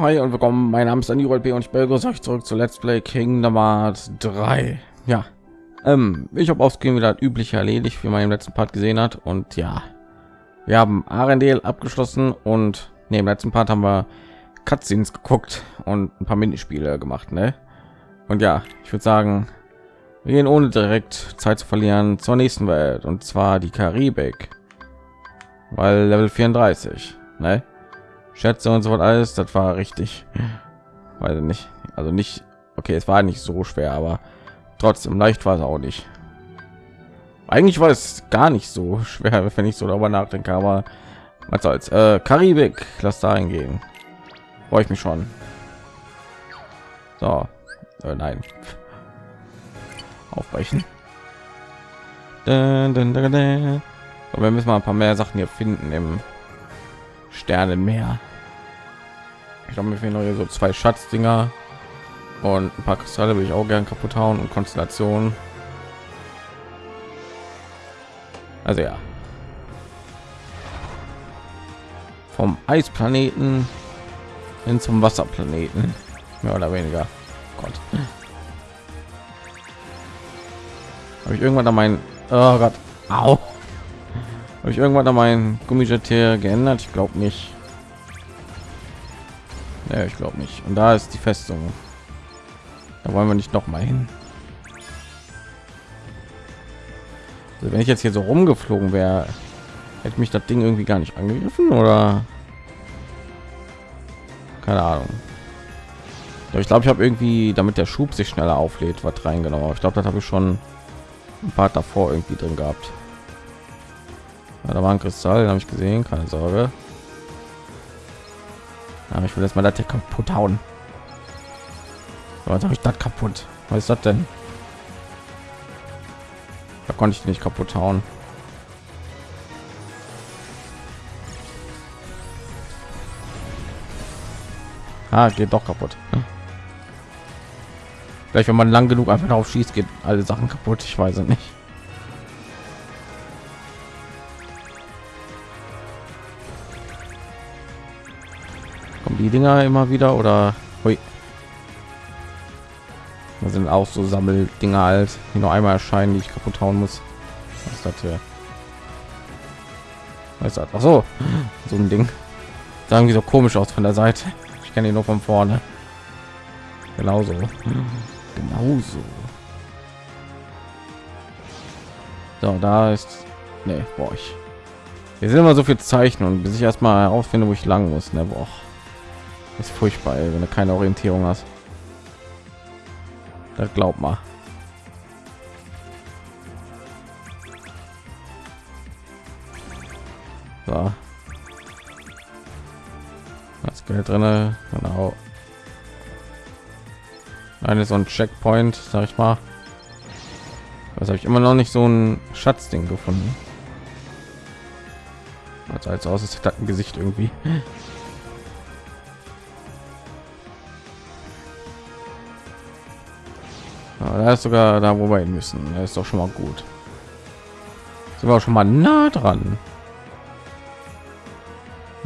Hi und willkommen. Mein Name ist Andy B und ich begrüße euch zurück zu Let's Play Kingdom Hearts 3. Ja, ähm, ich habe aufs Game wieder üblich erledigt, wie man im letzten Part gesehen hat. Und ja, wir haben Arendelle abgeschlossen und neben letzten Part haben wir Cutscenes geguckt und ein paar Minispiele gemacht, ne? Und ja, ich würde sagen, wir gehen ohne direkt Zeit zu verlieren zur nächsten Welt und zwar die Karibik, weil Level 34, ne? Schätze und so was alles, das war richtig, weiß nicht, also nicht, okay, es war nicht so schwer, aber trotzdem leicht war es auch nicht. Eigentlich war es gar nicht so schwer, wenn ich so darüber nachdenke, aber was soll's. Äh, Karibik, lass da eingehen. Freue ich mich schon. So, äh, nein. Aufbrechen. Dun, dun, dun, wir müssen mal ein paar mehr Sachen hier finden im Sternenmeer. Ich glaube, mir fehlen noch hier so zwei Schatzdinger und ein paar Kristalle will ich auch gern kaputt hauen und Konstellationen. Also ja. Vom Eisplaneten hin zum Wasserplaneten. Mehr oder weniger. Gott. Habe ich irgendwann an meinen oh Gott. Au. Habe ich irgendwann an meinen Gummijet geändert? Ich glaube nicht. Ja, ich glaube nicht. Und da ist die Festung. Da wollen wir nicht noch mal hin. Also wenn ich jetzt hier so rumgeflogen wäre, hätte mich das Ding irgendwie gar nicht angegriffen oder keine Ahnung. Ich glaube, ich habe irgendwie, damit der Schub sich schneller auflädt, was reingenommen. Ich glaube, das habe ich schon ein paar davor irgendwie drin gehabt. Ja, da war ein Kristall, habe ich gesehen, keine Sorge. Aber ich will jetzt mal das hier kaputt hauen. Was habe ich das kaputt? Was ist das denn? Da konnte ich nicht kaputt hauen. Ah, geht doch kaputt. Vielleicht, wenn man lang genug einfach darauf schießt, geht alle Sachen kaputt. Ich weiß es nicht. Die Dinger immer wieder oder? Hui. Das sind auch so Sammeldinger alt, die noch einmal erscheinen, die ich kaputt hauen muss. Was ist das hier? Was ist das? Ach so, so ein Ding. Sagen wie so komisch aus von der Seite. Ich kenne ihn nur von vorne. Genauso. Genauso. So, da ist. Nee, boah, ich. Hier sind immer so viel Zeichen und bis ich erstmal herausfinde, wo ich lang muss. Ne, boah. Ist furchtbar, ey, wenn du keine Orientierung hast. Das glaubt mal. So. Das Geld drin, genau. Eine so ein Checkpoint, sag ich mal. Was habe ich immer noch nicht so ein Schatzding gefunden. Also als aus, es hat ein Gesicht irgendwie. Da ist sogar da, wo wir hin müssen. Er ist doch schon mal gut. Sind wir schon mal nah dran.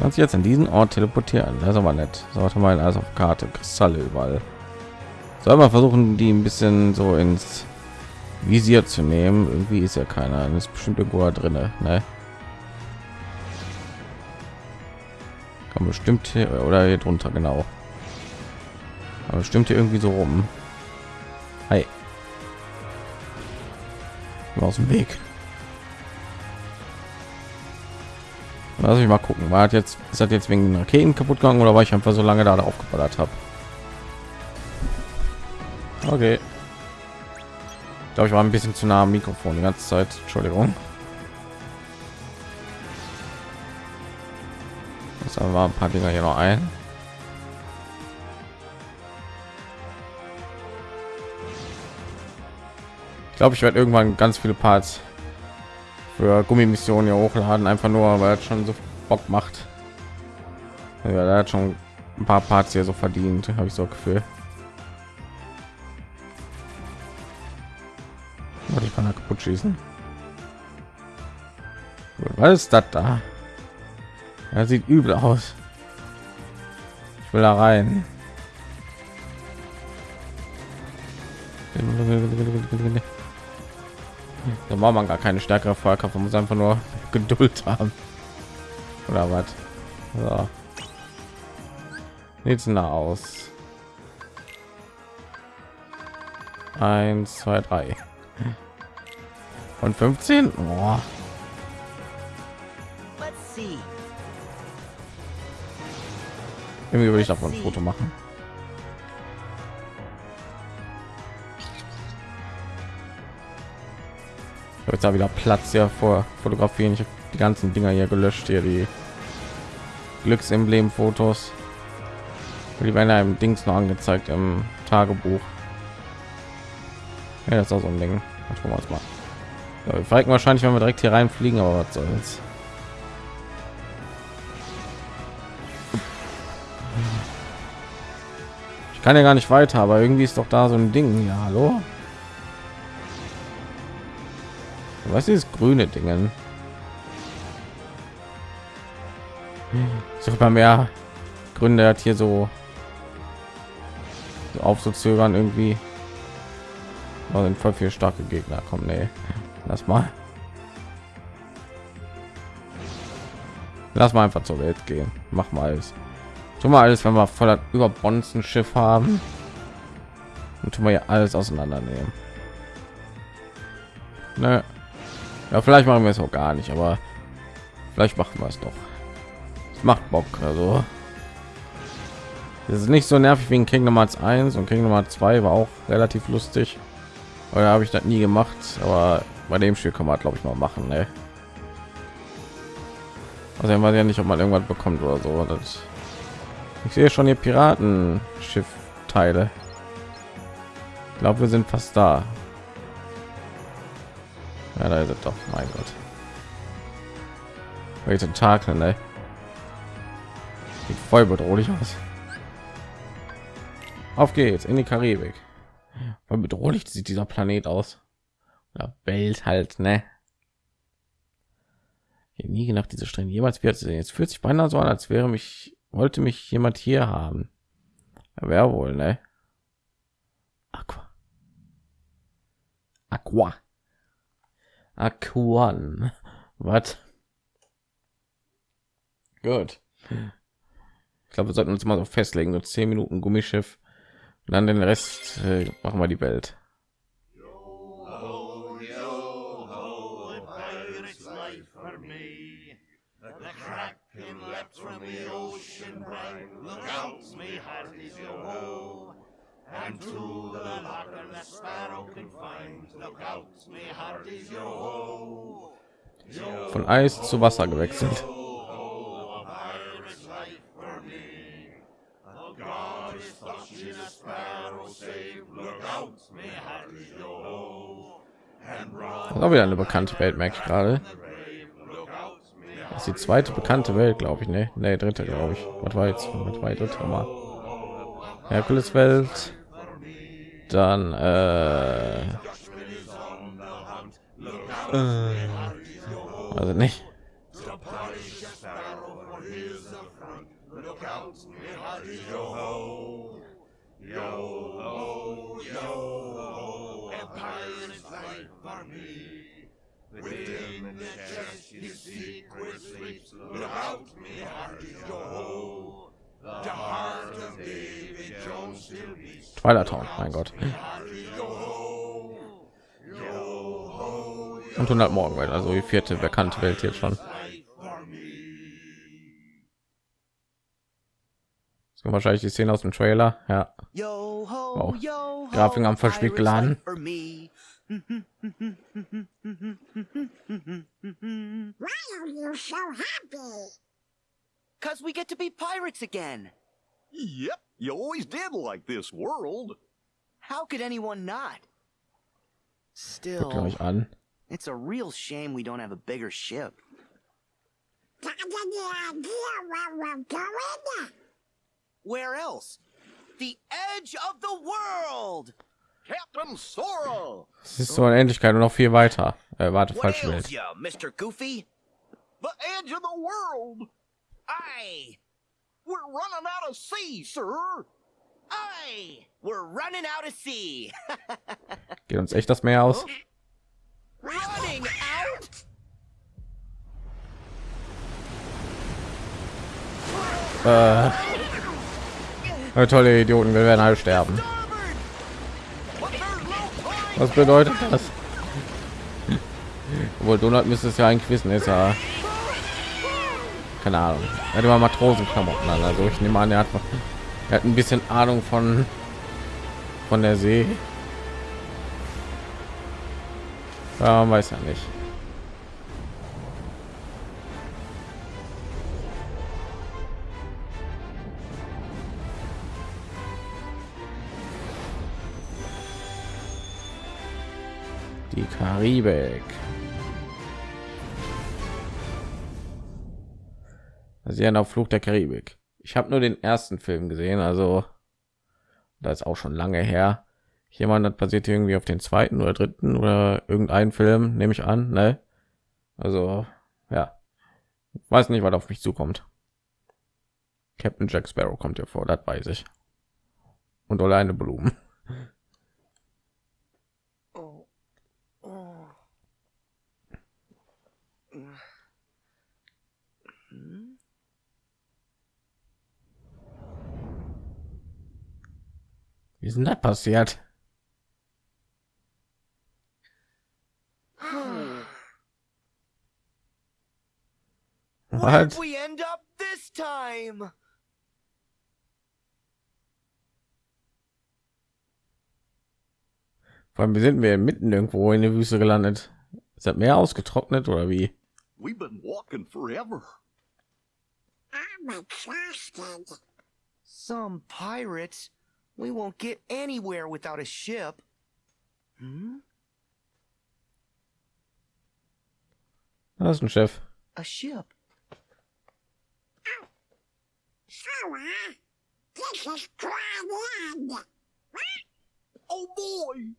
Kannst jetzt an diesen Ort teleportieren. Das ist aber nett. Sollte mal also auf Karte Kristalle überall. Soll man versuchen, die ein bisschen so ins Visier zu nehmen. Irgendwie ist ja keiner. Das ist bestimmt irgendwo drin. Ne? Kann bestimmt hier, oder hier drunter genau. Aber bestimmt hier irgendwie so rum. Aus dem Weg. Lass ich mal gucken. War hat jetzt ist das jetzt wegen Raketen kaputt gegangen oder war ich einfach so lange da drauf geballert habe? Okay. Ich glaube, ich war ein bisschen zu nah am Mikrofon die ganze Zeit. Entschuldigung. Das war ein paar Dinger hier noch ein. Glaube, ich werde irgendwann ganz viele Parts für Gummimissionen hier hochladen, einfach nur, weil es schon so Bock macht. Ja, der hat schon ein paar Parts hier so verdient, habe ich so Gefühl. Warte, ich kann da kaputt schießen. Was ist das da? Er sieht übel aus. Ich will da rein. War man gar keine stärkere Feuerkraft, man muss einfach nur Geduld haben. Oder was? So. Denn da aus? Eins, zwei, drei. Und 15? Boah. Irgendwie würde ich davon ein Foto machen. Jetzt da wieder Platz ja vor fotografieren. Ich habe die ganzen Dinger hier gelöscht hier die Glücksemblem Fotos. Die werden einem Dings noch angezeigt im Tagebuch. Ja, das ist auch so ein Ding. Wir uns mal. Ja, wir wahrscheinlich, wenn wir direkt hier reinfliegen, aber was soll's. Ich kann ja gar nicht weiter, aber irgendwie ist doch da so ein Ding. Ja, hallo. Was ist grüne Dingen? Sucht man mehr Gründe hat hier so, so aufzuzögern irgendwie. Da sind voll viel starke Gegner. Komm, nee. Lass mal. Lass mal einfach zur Welt gehen. Mach mal alles. Tu mal alles, wenn wir voller über Bonzen Schiff haben. Und tun wir ja alles auseinandernehmen. Ne. Ja, vielleicht machen wir es auch gar nicht, aber vielleicht machen wir es doch. Es macht Bock, also. Das ist nicht so nervig wie in Kingdom Hearts 1 und Kingdom Hearts 2 war auch relativ lustig. Oder habe ich das nie gemacht, aber bei dem Spiel kann man glaube ich mal machen, ne? Also weiß ja nicht, ob man irgendwas bekommt oder so. Das ich sehe schon hier Piratenschiff Teile. Ich glaube, wir sind fast da. Ja, da ist es doch. Mein Gott. Welche Tentakel, ne? Sieht voll bedrohlich aus. Auf geht's in die Karibik. Voll bedrohlich sieht dieser Planet aus. Ja, Welt halt, ne? Ich nie gedacht, diese Strände jemals wird jetzt fühlt sich beinahe so an, als wäre mich wollte mich jemand hier haben. Wer wohl, ne? Aqua. Aqua. Aquan. Was? Gut. Ich glaube, wir sollten uns mal so festlegen, so zehn Minuten Gummischiff. Und dann den Rest äh, machen wir die Welt. And to the lock and the sparrow confined, look out, me heart is your home. Von Eis zu Wasser gewechselt. Das auch wieder eine bekannte Welt, merke ich gerade. Das ist die zweite bekannte Welt, glaube ich, ne? Ne, dritte, glaube ich. Was war jetzt? Was war die dritte mal? Herkules Welt dann äh, äh, also nicht Within the chest his secret sleeps. Look out, me heart is your home. Twilight Town, mein Gott. Und 100 morgen, weil also die vierte bekannte Welt jetzt schon. So wahrscheinlich die Szene aus dem Trailer, ja. Wow. Grafiken am verspielt geladen. Why are you so happy? Cause we get to be pirates again. Yep, you always did like this world. How could anyone not? Still, it's a real shame we don't have a bigger ship. Where else? The edge of the world! Captain Sora! Es ist so eine Endlichkeit und noch viel weiter. Äh, warte, falsche Welt. You, Mr. Goofy? The edge of the world! Aye! We're running out of sea, sir. Aye, we're running out of sea. Geht uns echt das Meer aus? running out? Äh, tolle Idioten, wir werden alle sterben. Was bedeutet das? Obwohl Donald müsste es ja eigentlich wissen, ist ja keine Ahnung. Er hat immer Matrosenklamotten an, also ich nehme an, er hat, er hat ein bisschen Ahnung von von der See. Ja, weiß ja nicht. Die Karibik. Sie auf Flug der Karibik. Ich habe nur den ersten Film gesehen, also da ist auch schon lange her. Jemand hat basiert irgendwie auf den zweiten oder dritten oder irgendeinen Film, nehme ich an, ne? Also ja, weiß nicht, was auf mich zukommt. Captain Jack Sparrow kommt ja vor, das weiß ich. Und alleine Blumen. Oh. Oh. Hmm? Wie ist denn das passiert? Was? we end up this time? Vor allem sind wir mitten irgendwo in der Wüste gelandet. Ist das Meer ausgetrocknet oder wie? We've been walking forever. I'm exhausted. Some pirates. We won't get anywhere without a ship. Hmm? Das ist ein Chef. A ship? So, uh, this is Grand End. Oh boy!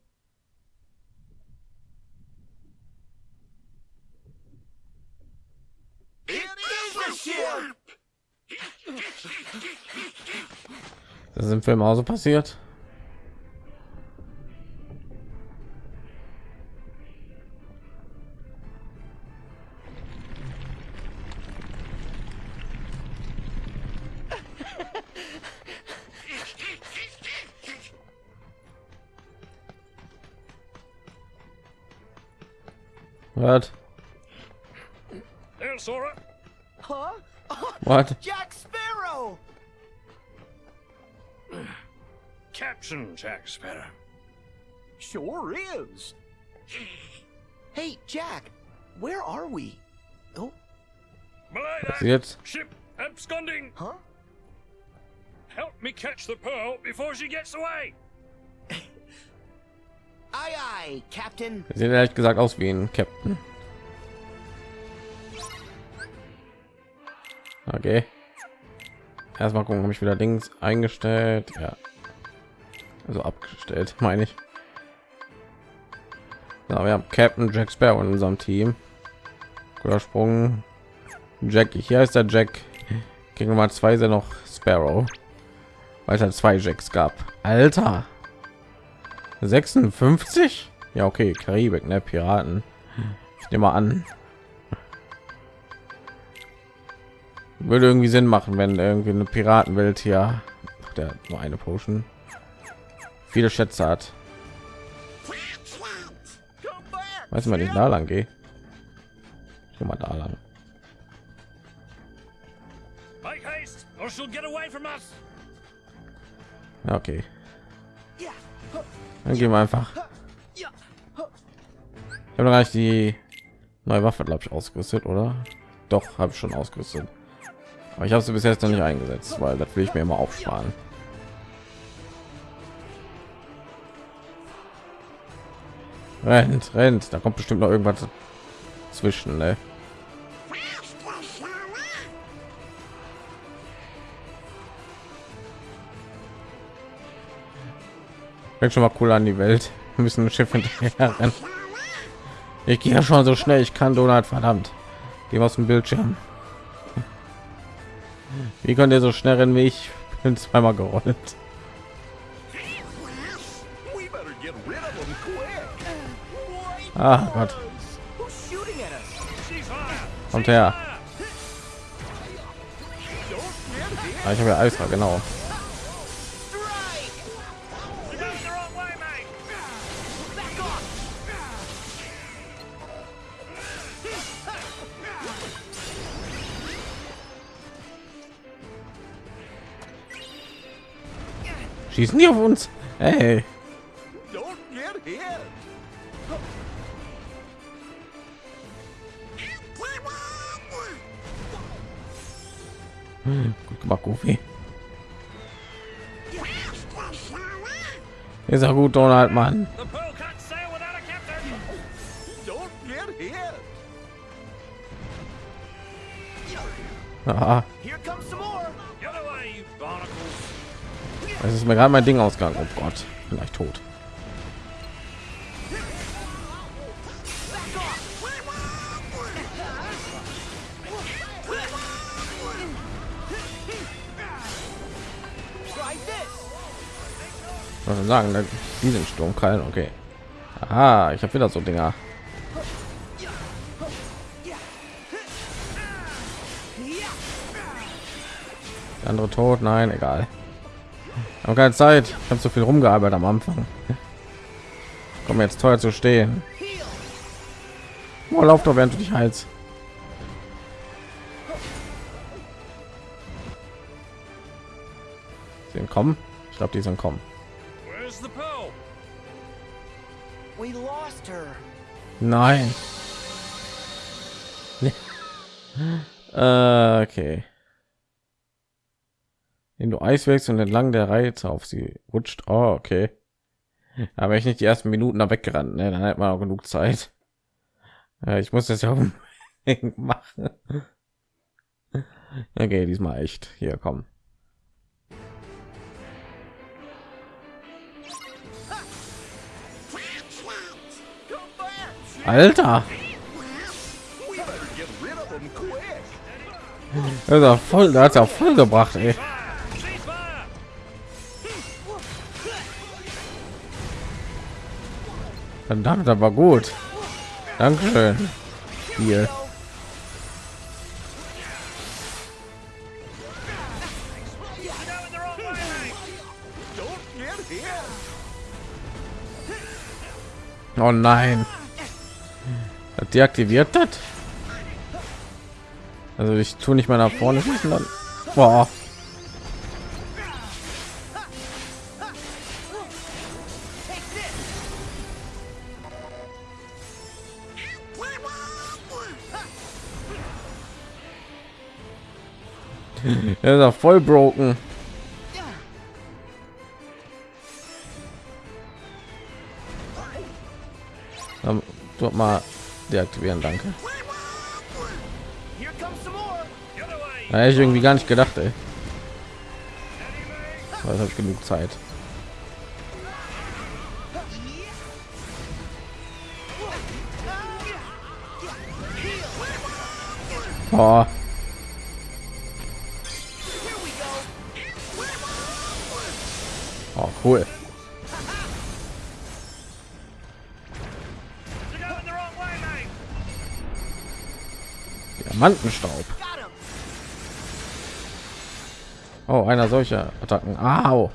It is a ship! Das ist im Film auch so passiert. What? What? Jack Sparrow! Captain Jack Sparrow. Sure is. Hey, Jack, where are we? Oh, Was jetzt? Ship absconding! huh? Help me catch the pearl before she gets away! Aye, aye, Captain. Sieht ehrlich gesagt aus wie ein Captain. Okay. Erstmal gucken, habe ich wieder Dings eingestellt. Ja. Also abgestellt, meine ich. So, wir haben Captain Jack Sparrow in unserem Team. Guter Sprung. Jack, hier ist der Jack. Gegen Nummer zwei er noch Sparrow. Weil es halt zwei Jacks gab. Alter. 56? Ja, okay, Karibik, ne, Piraten. Ich nehme mal an. Würde irgendwie Sinn machen, wenn irgendwie eine Piratenwelt hier, der nur eine Potion, viele Schätze hat. Weiß mal, nicht da lang gehe. Ich geh mal da lang. Okay, dann gehen wir einfach. Ich habe nicht die neue Waffe, glaube ich, ausgerüstet, oder? Doch, habe ich schon ausgerüstet. Aber ich habe sie bis jetzt noch nicht eingesetzt, weil das will ich mir immer aufsparen. Rennt, rennt. Da kommt bestimmt noch irgendwas zwischen, ne? Schon mal cool an die Welt. Wir müssen ein Schiff hinterher rennen. Ich gehe schon so schnell ich kann, Donald, verdammt. Geh aus dem Bildschirm. Wie könnt ihr so schnell rennen wie ich? Bin zweimal gerollt. Ah Gott, kommt her. Ah, ich habe ja Eisra, genau. Schießen die auf uns? Hey, you barnacles. es ist mir gerade mein Ding ausgegangen. Oh Gott, vielleicht tot. Was soll ich sagen? Ne? Die sind Sturmkrallen, okay. Ah, ich habe wieder so Dinger. Der andere tot? Nein, egal. Habe keine Zeit. Ich habe so viel rumgearbeitet am Anfang. Komm jetzt teuer zu stehen. Oh, lauf doch, während du dich. Sie sind kommen. Ich glaube, die sind kommen. Nein. äh, okay. Wenn du Eis wächst und entlang der Reize auf sie rutscht. Oh, okay. Aber ich nicht die ersten Minuten da weggerannt, ne? dann hat man auch genug Zeit. Ja, ich muss das ja machen. Okay, diesmal echt. Hier, komm. Alter, das ist ja voll, da hat ja voll gebracht, ey. Verdammt, aber gut. Dankeschön. Hier. You're going Deaktiviert das? Also ich tue nicht mal nach vorne schießen dann. Boah. Er ist ja voll broken. Dort mal deaktivieren, danke. Da ich irgendwie gar nicht gedacht, ey. Aber habe ich genug Zeit. Boah. Oh, cool. Diamantenstaub. Oh, einer solcher Attacken. Au.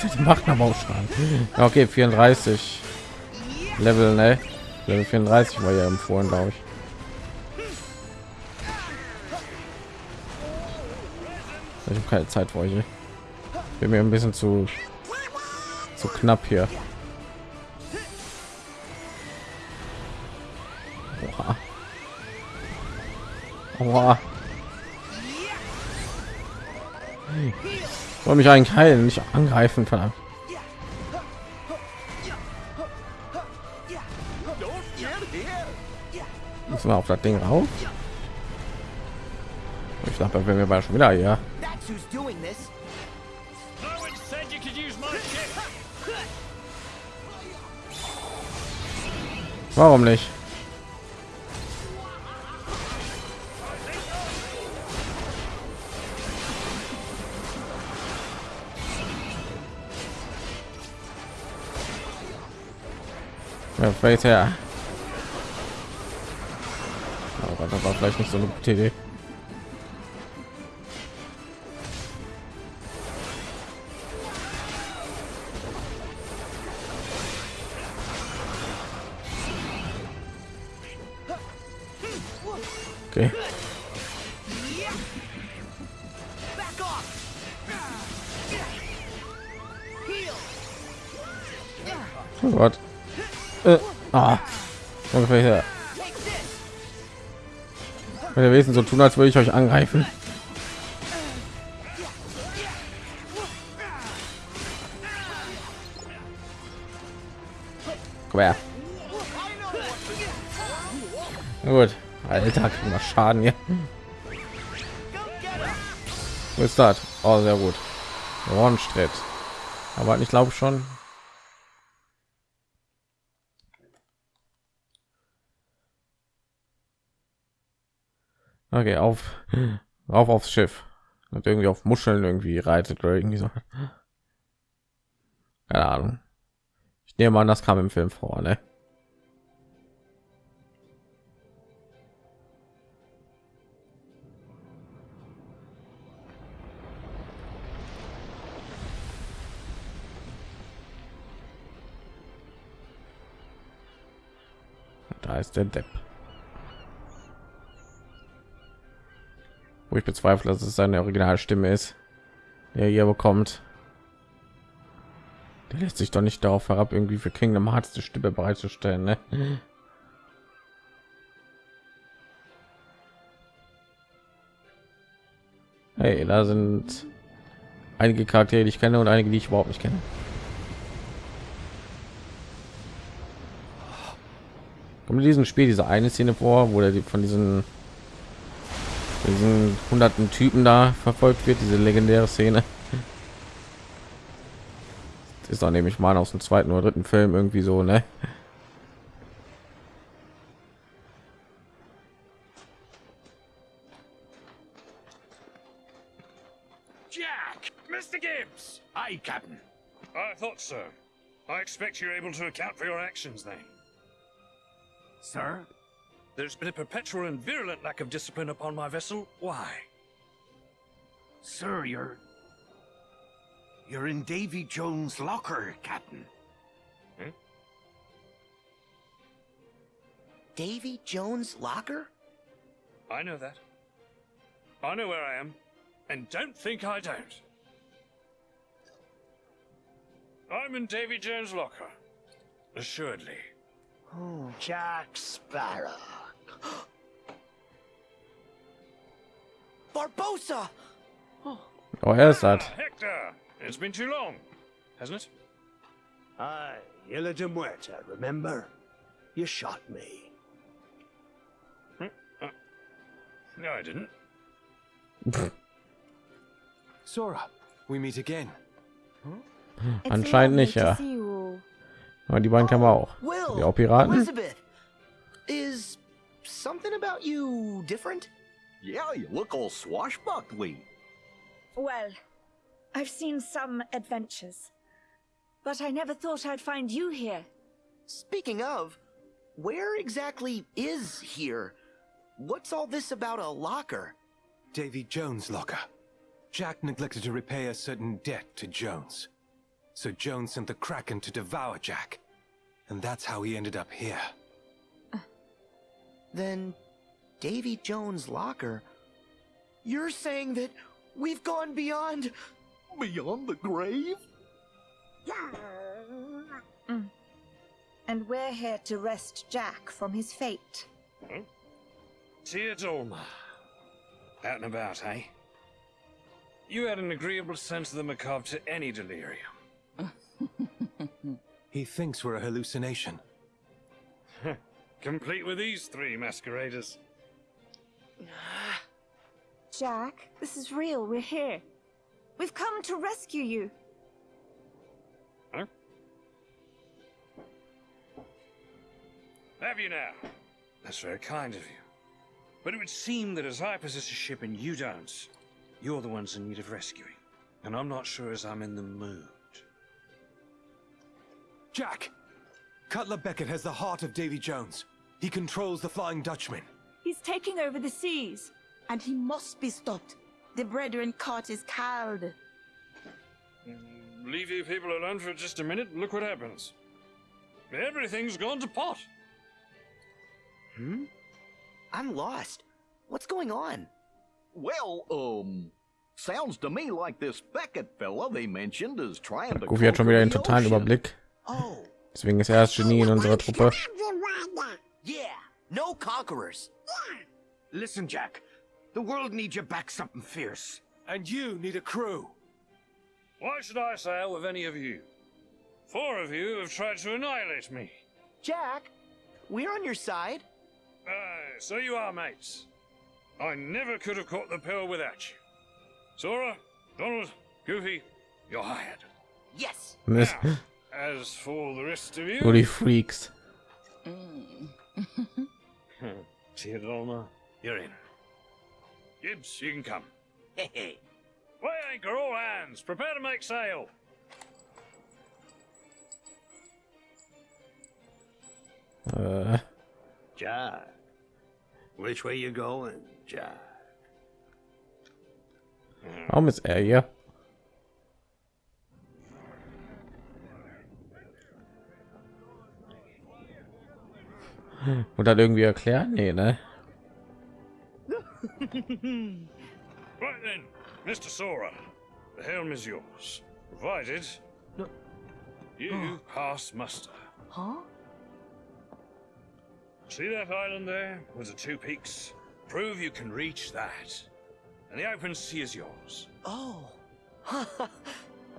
Das macht Schaden. Ja, Okay, 34 Level, ne? Level 34 war ja empfohlen, glaube ich. Ich habe keine Zeit für euch. ey. Bin mir ein bisschen zu zu knapp hier. Oha. Ich soll mich eigentlich heilen, nicht angreifen, verdammt. Müssen wir auf das Ding rauf? Ich dachte, wenn wir mal schon wieder hier. That's who's Ja, vielleicht her. Aber das war vielleicht nicht so eine gute Idee. Wenn ihr Wesen so tun, als würde ich euch angreifen. Na Gut. Alter, wir Schaden hier. Wo ist das? Oh, sehr gut. Ronstritt. Aber ich glaube schon. Okay, auf, auf aufs Schiff. Und irgendwie auf Muscheln irgendwie reitet oder irgendwie so. Keine Ahnung. Ich nehme an, das kam im Film vor, ne? Da ist der Depp. Wo ich bezweifle, dass es seine Originalstimme ist, der hier bekommt. Der lässt sich doch nicht darauf herab, irgendwie für Kingdom Hearts die Stimme bereitzustellen, ne? Hey, da sind einige Charaktere, die ich kenne und einige, die ich überhaupt nicht kenne. Kommt in diesem Spiel diese eine Szene vor, wo der von diesen diesen hunderten Typen da verfolgt wird, diese legendäre Szene. Das ist doch nämlich mal aus dem zweiten oder dritten Film irgendwie so, ne? Jack! Mr. Gibbs! Aye, Captain. I thought so. I expect you're able to account for your actions then. Sir? There's been a perpetual and virulent lack of discipline upon my vessel. Why? Sir, you're... You're in Davy Jones' locker, Captain. Hmm? Davy Jones' locker? I know that. I know where I am, and don't think I don't. I'm in Davy Jones' locker. Assuredly. Oh, Jack Sparrow. Barbosa! Oh, er ist das. Ah, Hector! It's been too long, hasn't it? Aye, Isla de Muerta, remember? You shot me. No, I didn't. Sora, we meet again. It's Anscheinend nicht, to ja. see you all. Aber die beiden kennen wir auch. Will! Die auch Piraten? Elizabeth! Is something about you different? Yeah, you look all swashbuckly. Well, I've seen some adventures, but I never thought I'd find you here. Speaking of, where exactly is here? What's all this about a locker? Davy Jones' locker. Jack neglected to repay a certain debt to Jones. So Jones sent the Kraken to devour Jack. And that's how he ended up here. Then, Davy Jones' locker? You're saying that we've gone beyond. Beyond the grave? Yeah. And we're here to wrest Jack from his fate. Tia Dolma. Out and about, eh? You had an agreeable sense of the macabre to any delirium. He thinks we're a hallucination. Complete with these three masqueraders. Ah. Jack, this is real. We're here. We've come to rescue you. Huh? Have you now? That's very kind of you. But it would seem that as I possess a ship and you don't, you're the ones in need of rescuing. And I'm not sure as I'm in the mood. Jack! Cutler Beckett has the heart of Davy Jones. He controls the Flying Dutchman. He's taking over the seas. And he must be stopped. The brethren caught is called. Leave you people alone for just a minute. and Look what happens. Everything's gone to pot. Hmm? I'm lost. What's going on? Well, um, sounds to me like this Beckett fella they mentioned is trying to Goofy hat schon wieder den conquer the totalen ocean. Überblick. Oh, Deswegen ist er das Genie in unserer Truppe. yeah. No conquerors. Listen, Jack. The world needs you back something fierce. And you need a crew. Why should I sail with any of you? Four of you have tried to annihilate me. Jack, we're on your side. Aye, so you are, mates. I never could have caught the pill without you. Sora, Donald, Goofy, you're hired. Yes. Now, as for the rest of you, Nur die Freaks. Theodolma, you're in. Gibbs, you can come. Hey, hey. Weigh anchor, all hands. Prepare to make sail. Äh, Jack. Which way you going, Jack? warum ist Und dann irgendwie erklären? Nee, ne? Right then, Mr. Sora, the helm is yours, provided you oh. pass muster. Huh? See that island there with the two peaks? Prove you can reach that, and the open sea is yours. Oh. aye,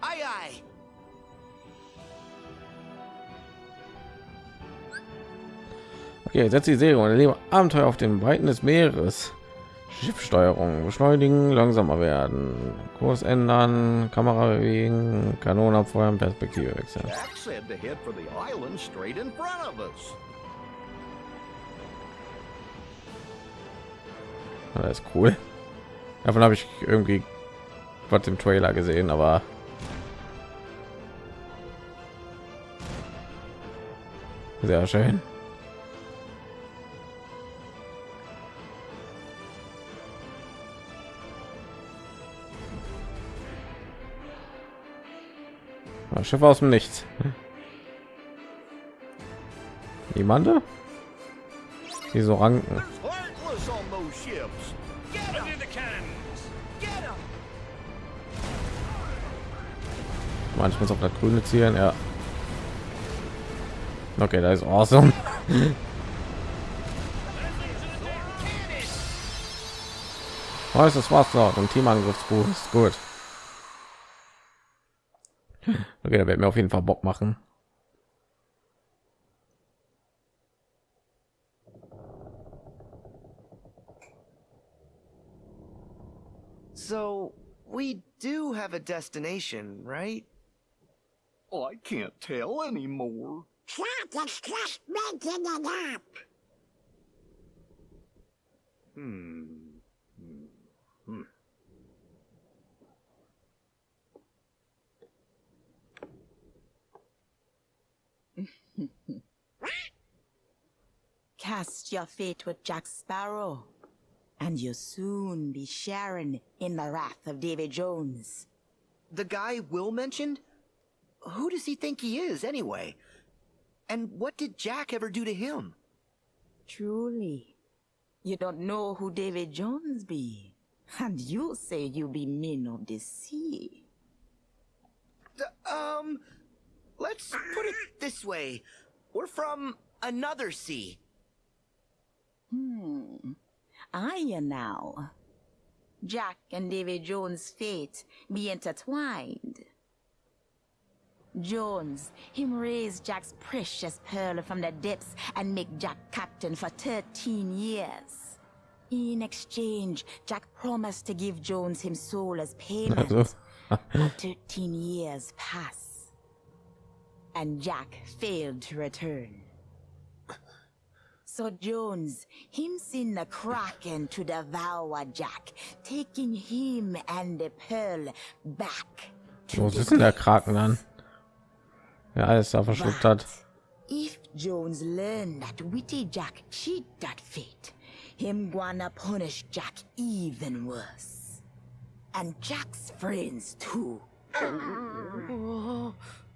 aye. Okay, setzt die Segel und erlebe Abenteuer auf den Weiten des Meeres. Schiffsteuerung, beschleunigen, langsamer werden, Kurs ändern, Kamera bewegen, Kanonen abfeuern, Perspektive wechseln. Das ist cool. Davon habe ich irgendwie was im Trailer gesehen, aber sehr schön. Ja, Schiff aus dem Nichts. Niemand? Die so ranken. Manchmal auf das grüne zielen, ja. Okay, da ist awesome. Ist das war's noch und Teamangriffsbuch ist gut. Okay, da wird mir auf jeden Fall Bock machen. So, we do have a destination, right? Oh, I can't tell anymore. Jack is just making it up. Hmm. Cast your fate with Jack Sparrow, and you'll soon be sharing in the wrath of Davy Jones. The guy Will mentioned? Who does he think he is, anyway? And what did Jack ever do to him? Truly, you don't know who David Jones be, and you say you be men of the sea. Um, let's put it this way. We're from another sea. Hmm. I now. Jack and David Jones' fate be intertwined. Jones, him raise Jack's precious pearl from the depths and make Jack captain for 13 years. In exchange, Jack promised to give Jones him soul as payment. Also, 13 years pass, and Jack failed to return. So Jones, him seen the Kraken to devour Jack, taking him and the pearl back to wo the denn der. Kraken dann? Ja, er alles da verschluckt hat. If Jones learned that witty Jack cheat that fate, him gonna punish Jack even worse. And Jack's friends too.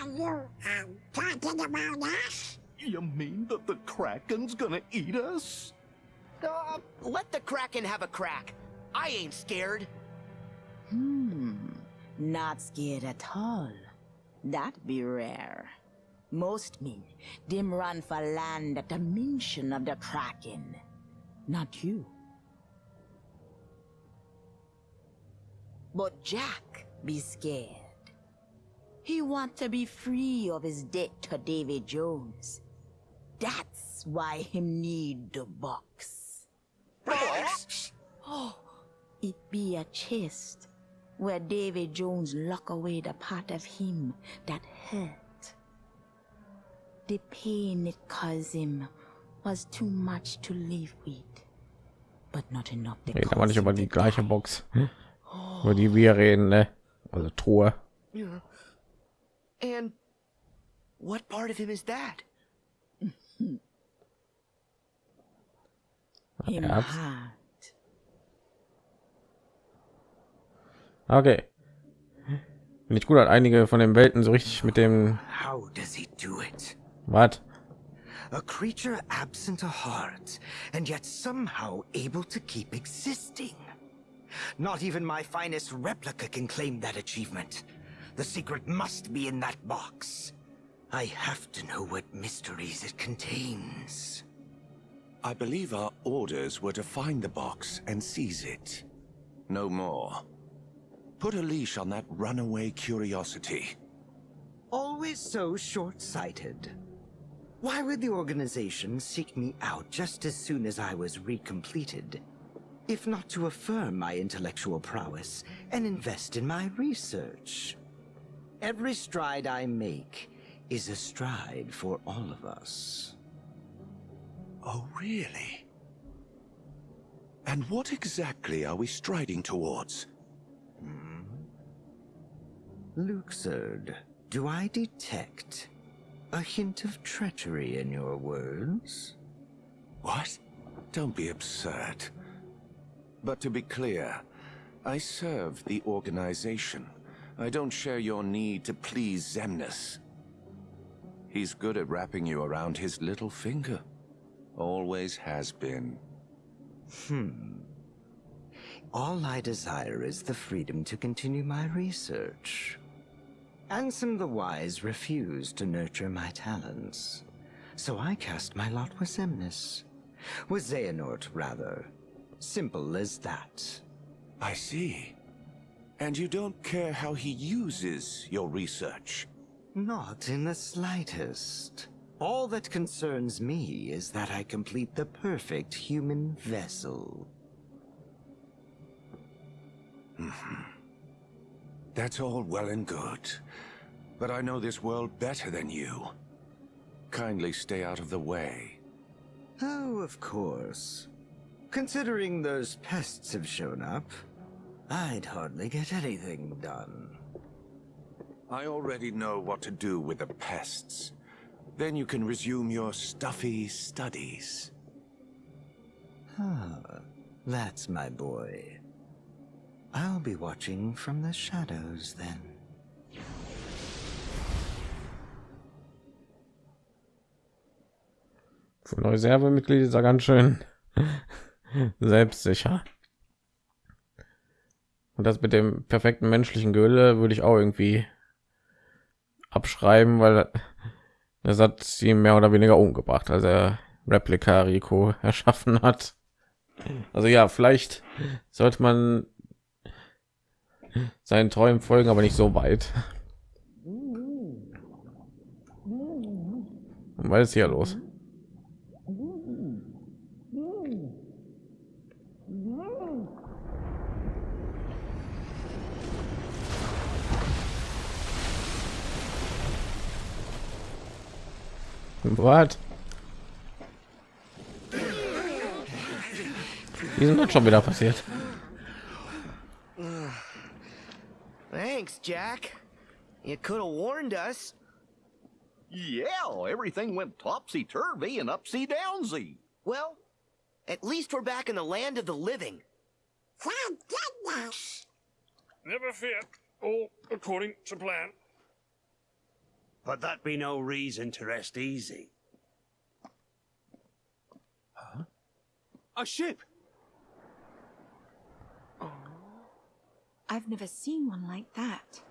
Are you um, talking about us? You mean that the Kraken's gonna eat us? Uh, let the Kraken have a crack. I ain't scared. Hmm, not scared at all. That be rare. Most men, them run for land at the mention of the Kraken. Not you. But Jack be scared. He want to be free of his debt to David Jones. That's why him need the box. Box? Oh, it be a chest where David Jones lock away the part of him that hurt. The pain it caused him was too much to live with, but not enough to Reden aber nicht cause über die gleiche. Box, über die wir reden, ne? Also Truhe. Yeah. And what part of him is that? Him Ernst? heart. Okay. Bin ich gut hat einige von den Welten so richtig mit dem How does he do it? What? A creature absent a heart, and yet somehow able to keep existing. Not even my finest replica can claim that achievement. The secret must be in that box. I have to know what mysteries it contains. I believe our orders were to find the box and seize it. No more. Put a leash on that runaway curiosity. Always so short-sighted. Why would the organization seek me out just as soon as I was recompleted? If not to affirm my intellectual prowess and invest in my research. Every stride I make is a stride for all of us. Oh, really? And what exactly are we striding towards? Hmm. Luxord, do I detect a hint of treachery in your words? What? Don't be absurd. But to be clear, I serve the organization. I don't share your need to please Zemnis. He's good at wrapping you around his little finger. Always has been. Hmm. All I desire is the freedom to continue my research. Ansem the Wise refused to nurture my talents, so I cast my lot with Zemnis. With Xehanort, rather. Simple as that. I see. And you don't care how he uses your research? Not in the slightest. All that concerns me is that I complete the perfect human vessel. Mm-hmm. That's all well and good. But I know this world better than you. Kindly stay out of the way. Oh, of course. Considering those pests have shown up, I'd hardly get anything done. I already know what to do with the pests. Then you can resume your stuffy studies. Ah, that's my boy. I'll be watching from the shadows then. Für ein Reservemitglied ist er ganz schön selbstsicher. Und das mit dem perfekten menschlichen Gülle würde ich auch irgendwie abschreiben, weil das hat sie mehr oder weniger umgebracht, als er Replika Rico erschaffen hat. Also ja, vielleicht sollte man seinen Träumen folgen, aber nicht so weit. Und was ist hier los? Was? Wie sind das schon wieder passiert? Thanks, Jack. You could have warned us. Yeah, everything went topsy-turvy and upsy-downsy. Well, at least we're back in the land of the living. Thank goodness. Never fear. All according to plan. But that be no reason to rest easy. A ship! I've never seen one like that.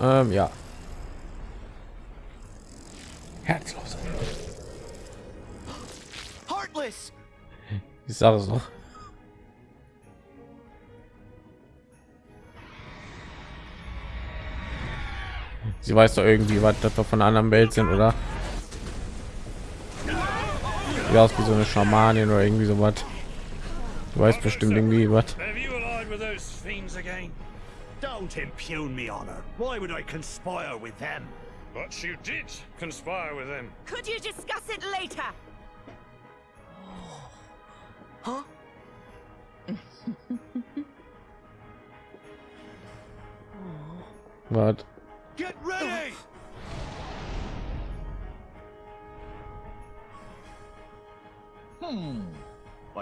Ähm, ja. Herzlos. Heartless! Ich sage es noch. Sie weiß doch irgendwie, was das wir von einer anderen Welt sind, oder? Sieht aus wie so eine Schamanin oder irgendwie so was. Du weißt bestimmt irgendwie was. Have you allied with those fiends again? Don't impugn me honor. Why would I conspire with them? But you did conspire with them. Could you discuss it later? Huh? Was?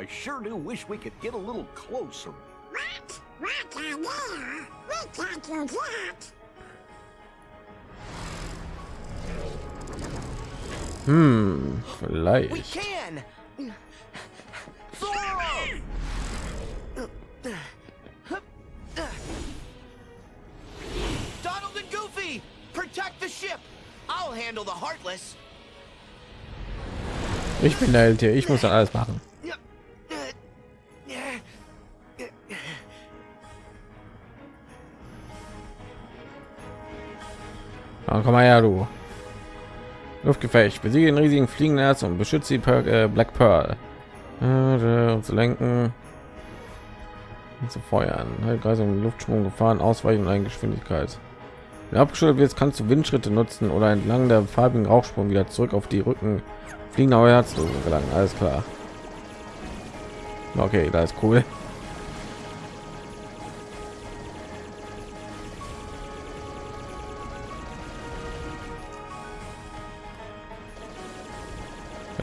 Sure do wish we could get a little closer. What? What idea? We can't do that. Hm, We can! Zora! Donald and Goofy! Protect the ship! I'll handle the Heartless! Ich bin der Held hier. Ich muss dann alles machen. Ja, komm mal her, du. Luftgefecht. Besiege den riesigen fliegenden Erz und beschütze die per äh, Black Pearl. Äh, zu lenken. Und zu feuern. Kreis um Luftschwung gefahren, ausweichen und Geschwindigkeit. Wenn abgeschüttelt wird, kannst du Windschritte nutzen oder entlang der farbigen Rauchsprung wieder zurück auf die Rücken fliegender Herzlose gelangen. Alles klar. Okay, da ist cool.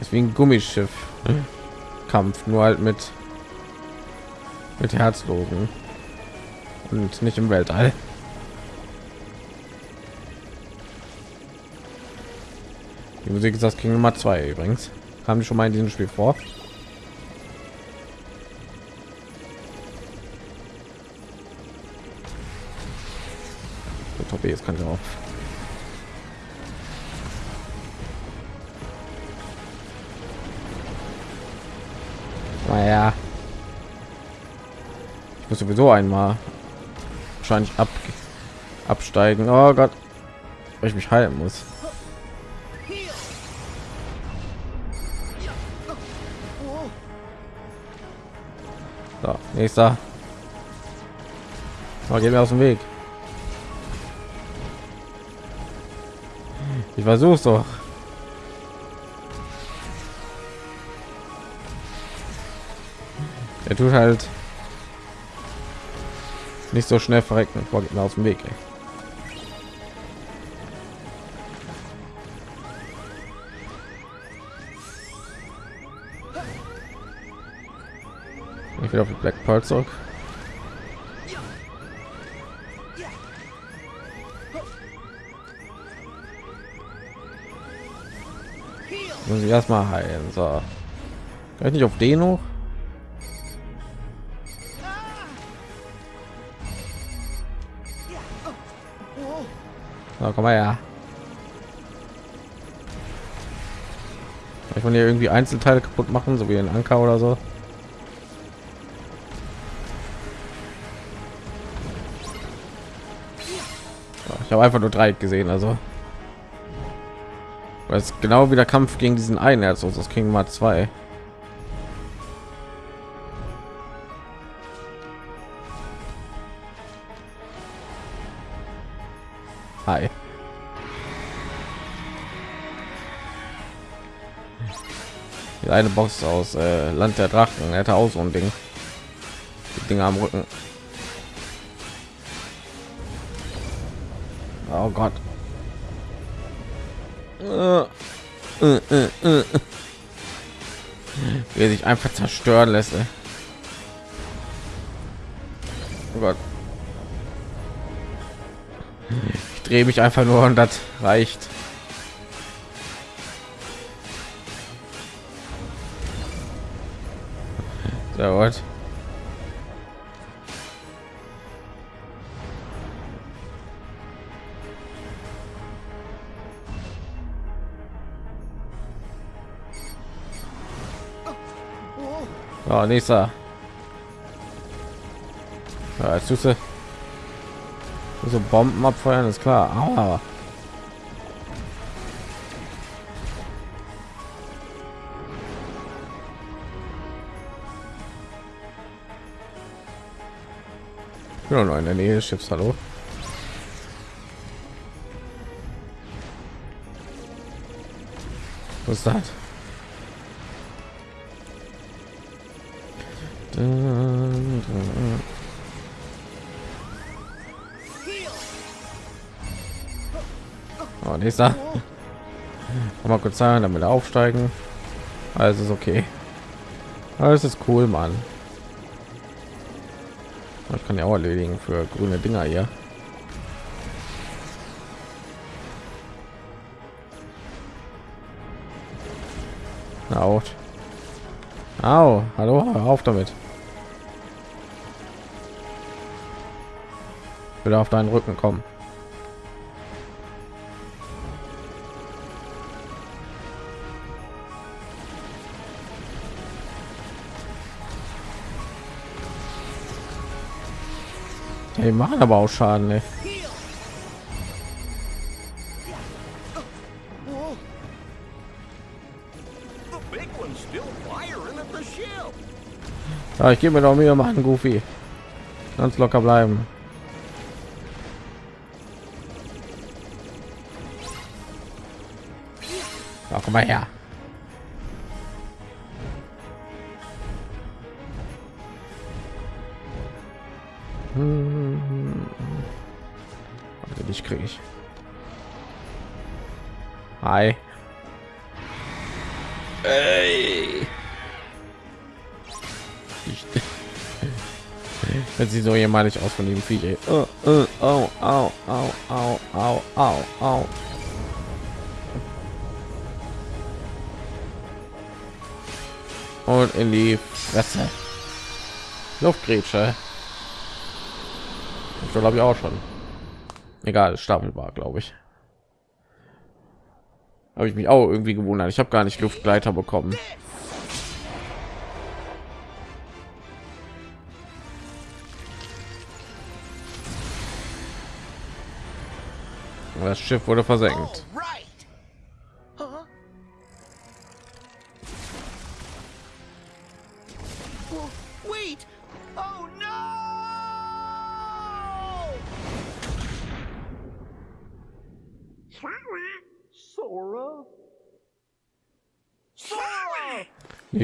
Ist wie ein Gummischiff. Kampf, nur halt mit mit Herzlosen und nicht im Weltall. Die Musik ist das King Nummer 2 übrigens. Haben die schon mal in diesem Spiel vor? Top jetzt kann ich auch. Naja. Ich muss sowieso einmal wahrscheinlich ab absteigen. Oh Gott, weil ich mich halten muss. So, nächster. Oh, gehen wir aus dem Weg. Ich versuch's doch. Er tut halt nicht so schnell verrecken. Boah, geht mir aus dem Weg. Ey. Ich will auf die Black Pearl zurück. Muss ich erstmal heilen. So. Kann ich nicht auf den hoch? So, komm mal her. Ich von hier irgendwie Einzelteile kaputt machen, so wie ein Anker oder so. Ich habe einfach nur drei gesehen, also. Weil es genau wie der Kampf gegen diesen einen Herz aus das King mal zwei. Hi. Die eine Box aus äh, Land der Drachen. Hätte auch so ein Ding. Die Dinge am Rücken. Oh Gott. Äh. Wie er sich einfach zerstören lässt. Oh Gott. Ich drehe mich einfach nur und das reicht. Nächster. Ja, jetzt tust du so Bomben abfeuern, ist klar. Aua. Bin noch in der Nähe des Schiffs. Hallo. Was ist das? Oh, nächster. Mal kurz sagen, damit aufsteigen. Also ist okay. Alles ist cool, Mann. Ich kann ja auch erledigen für grüne Dinger hier. Au. Au. Hallo, auf damit. Wieder auf deinen Rücken kommen. Die machen aber auch Schaden, ey. Ja, ich gebe mir noch mehr machen, Goofy. Ganz locker bleiben. Mal her. Also dich kriege ich. Hi. Ey. Ich, wenn sie so jemalig aus von dem ey. Oh, oh, oh, au, au, au, au, au, au. Und in die Fresse. Luftgrätsche. So glaube ich auch schon. Egal, stapelbar, glaube ich. Habe ich mich auch irgendwie gewundert. Ich habe gar nicht Luftgleiter bekommen. Das Schiff wurde versenkt.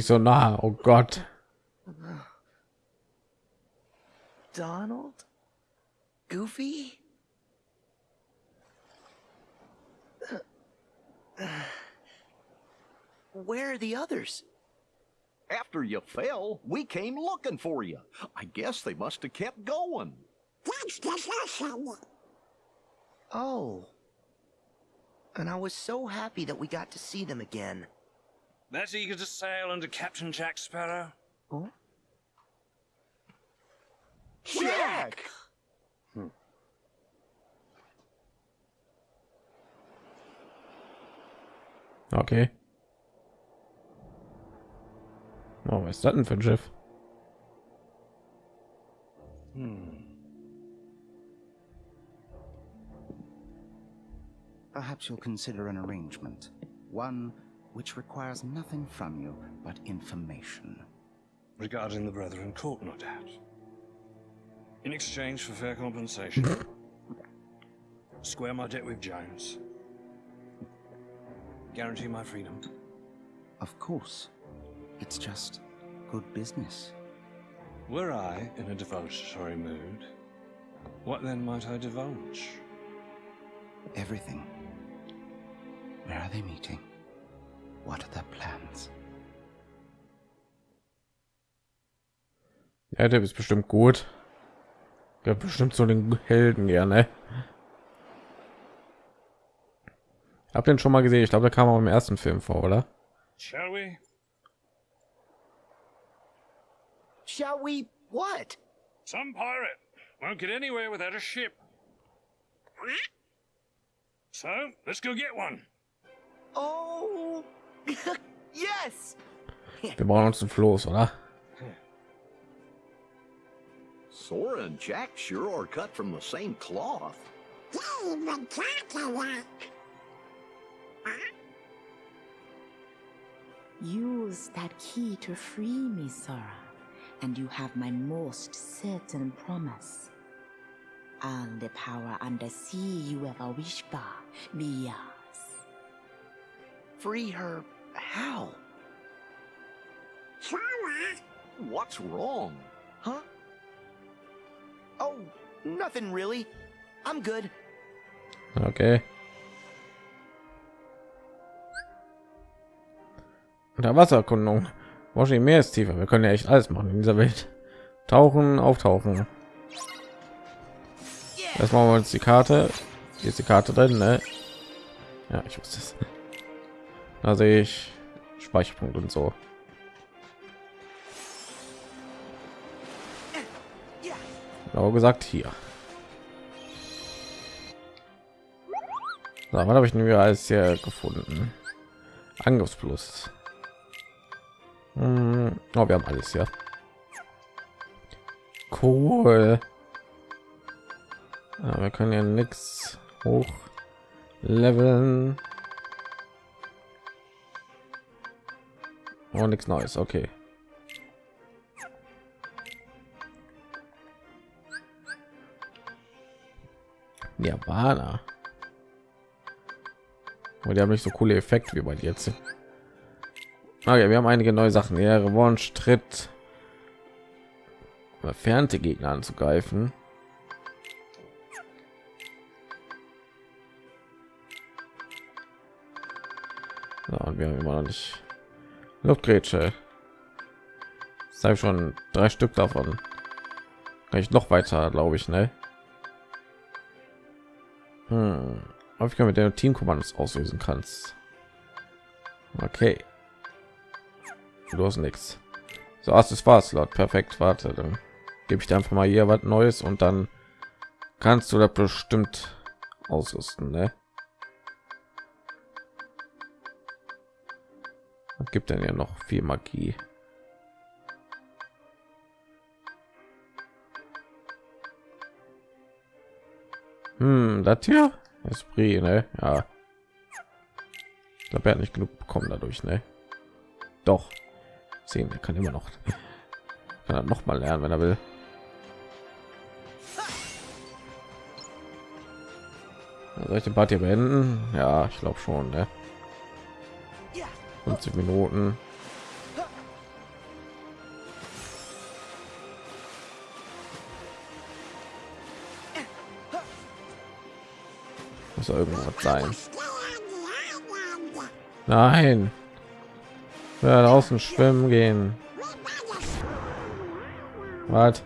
Nicht so nah. Oh Gott. Donald? Goofy? Where are the others? After you fell, we came looking for you. I guess they must have kept going. That's desertion. Oh. And I was so happy that we got to see them again. That eager to sail under Captain Jack Sparrow? Oh? Jack! Hmm. Okay. Oh, was ist das denn für ein Schiff? Hmm. Perhaps you'll consider an arrangement. One which requires nothing from you but information. Regarding the Brethren Court, no doubt. In exchange for fair compensation. Square my debt with Jones. Guarantee my freedom. Of course. It's just good business. Were I in a divulgatory mood, what then might I divulge? Everything. Where are they meeting? What are their plans? Ja, der ist bestimmt gut. Der bestimmt so den Helden gerne. Hab den schon mal gesehen. Ich glaube, der kam auch im ersten Film vor, oder? Shall we? Shall we what? Some pirate won't get anywhere without a ship. So, let's go get one. Oh, yes! Wir brauchen uns einen Floß, oder? Sora and Jack sure are cut from the same cloth. David Cadillac. Use that key to free me, Sora, and you have my most certain promise. All the power undersea you ever wish for be yours. Free her how? Sora. What's wrong? Huh? Oh, nothing really. I'm good. Okay. Der Wassererkundung. Washington Meer ist tiefer. Wir können ja echt alles machen in dieser Welt. Tauchen, auftauchen. Jetzt machen wir uns die Karte. Hier ist die Karte drin, ne? Ja, ich wusste es. Da sehe ich Speicherpunkt und so. Genau gesagt hier. So, was habe ich denn wieder alles hier gefunden? Angriffsplus. Hm, oh, wir haben alles ja. Cool. Ja, wir können ja nichts hoch leveln. Oh, nichts Neues. Okay. Nirvana. Und die haben nicht so coole Effekte wie bei jetzt. Okay, wir haben einige neue Sachen. Ja, Revanche tritt entfernte Gegner anzugreifen. So, und wir haben immer noch nicht Luftgrätsche. Sei schon drei Stück davon. Kann ich noch weiter, glaube ich, ne? Hm. Häufig mit der Teamkommandos auslösen kannst. Okay. Du hast nichts. So, hast es war Slot. Perfekt. Warte, dann gebe ich dir einfach mal hier was Neues und dann kannst du das bestimmt ausrüsten, ne? Gibt denn ja noch viel Magie? Hm, das hier Esprit, ne? Ja. Ich glaube, hat nicht genug bekommen dadurch, ne? Doch. Sehen, er kann immer noch. Kann er noch mal lernen, wenn er will. Soll ich den Part hier beenden? Ja, ich glaube schon, ne? 50 Minuten. Muss irgendwas sein. Nein. Ja, draußen schwimmen gehen. Was?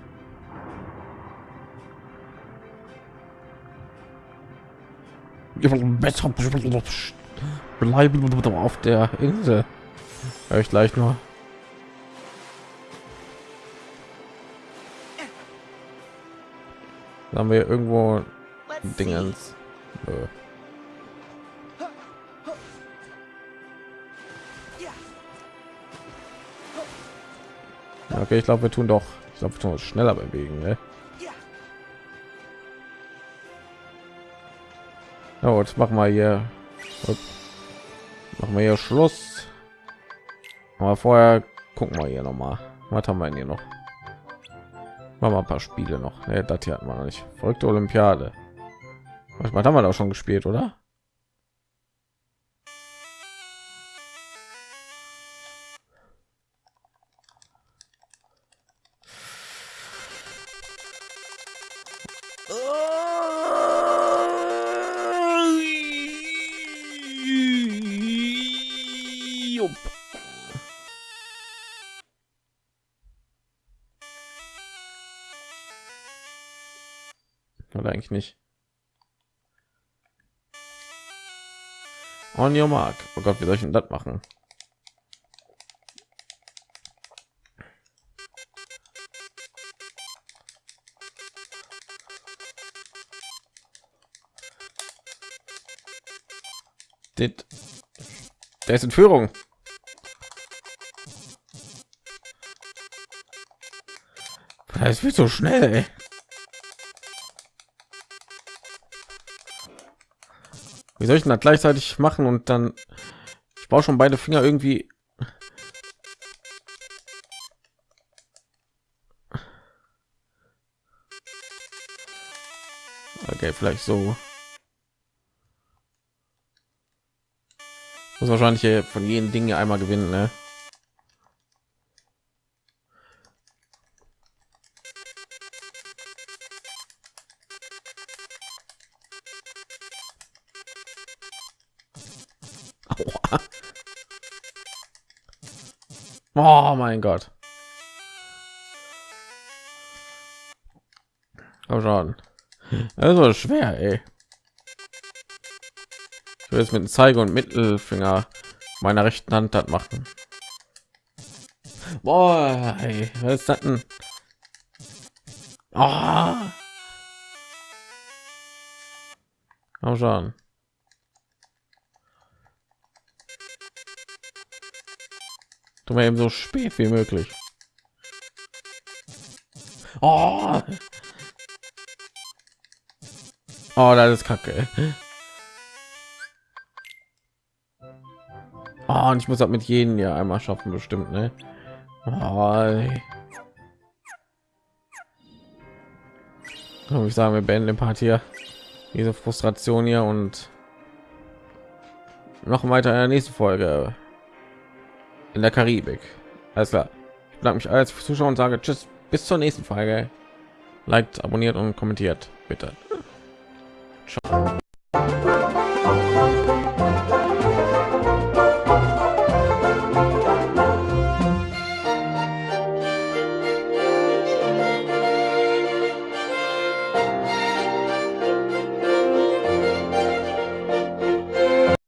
Bleiben auf der Insel. Hör ich gleich nur. Da haben wir irgendwo Dingens. Nö. Okay, ich glaube, wir tun doch. Ich glaube, wir tun uns schneller bewegen. Ne? Ja, gut, machen wir hier. Machen wir hier Schluss. Aber vorher gucken wir hier noch mal. Was haben wir denn hier noch? Machen wir ein paar Spiele noch. Ne, das hier wir noch nicht. Folgte Olympiade. Was haben wir da schon gespielt, oder? Eigentlich nicht. On your mark. Oh Gott, wie soll ich denn das machen? Dit. Der ist in Führung. Das wird so schnell. Ey. Wie soll ich denn das gleichzeitig machen und dann ich brauche schon beide Finger irgendwie Okay, vielleicht so. Muss wahrscheinlich von jeden Dingen einmal gewinnen, ne? Oh mein Gott. Oh schon. Also schwer, ey. Ich will jetzt mit dem Zeige und Mittelfinger meiner rechten Hand das machen. Boah, ey, was ist das denn? Oh. Komm schon. Tu mal eben so spät wie möglich. Oh, oh das ist kacke. Oh, und ich muss das mit jedem ja einmal schaffen, bestimmt, ne? Oh, ich sagen, wir beenden den Part hier. Diese Frustration hier und noch weiter in der nächsten Folge in der Karibik. Alles klar. Ich bedanke mich als Zuschauer und sage Tschüss, bis zur nächsten Folge. Liked, abonniert und kommentiert, bitte. Ciao.